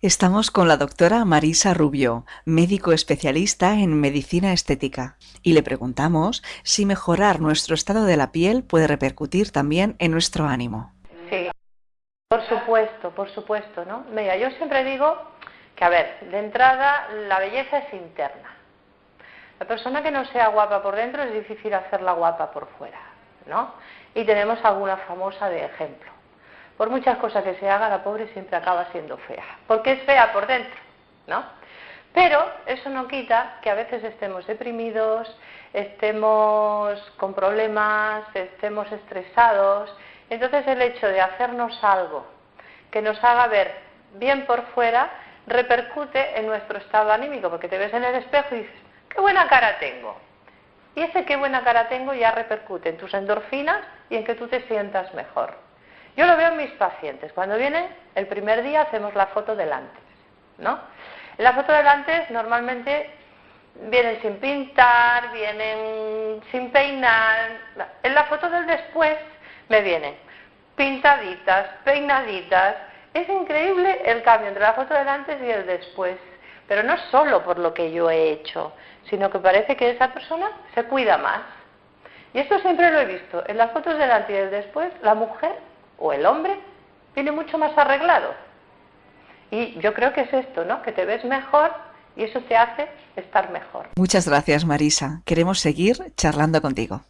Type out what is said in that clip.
Estamos con la doctora Marisa Rubio, médico especialista en medicina estética, y le preguntamos si mejorar nuestro estado de la piel puede repercutir también en nuestro ánimo. Sí, por supuesto, por supuesto, ¿no? Mira, yo siempre digo que, a ver, de entrada la belleza es interna. La persona que no sea guapa por dentro es difícil hacerla guapa por fuera, ¿no? Y tenemos alguna famosa de ejemplo por muchas cosas que se haga, la pobre siempre acaba siendo fea, porque es fea por dentro, ¿no? Pero eso no quita que a veces estemos deprimidos, estemos con problemas, estemos estresados. Entonces el hecho de hacernos algo que nos haga ver bien por fuera repercute en nuestro estado anímico, porque te ves en el espejo y dices, qué buena cara tengo. Y ese qué buena cara tengo ya repercute en tus endorfinas y en que tú te sientas mejor. Yo lo veo en mis pacientes. Cuando vienen, el primer día hacemos la foto del antes, ¿no? En la foto del antes normalmente vienen sin pintar, vienen sin peinar. En la foto del después me vienen pintaditas, peinaditas. Es increíble el cambio entre la foto del antes y el después. Pero no solo por lo que yo he hecho, sino que parece que esa persona se cuida más. Y esto siempre lo he visto. En las fotos del antes y del después, la mujer o el hombre viene mucho más arreglado. Y yo creo que es esto, ¿no? Que te ves mejor y eso te hace estar mejor. Muchas gracias, Marisa. Queremos seguir charlando contigo.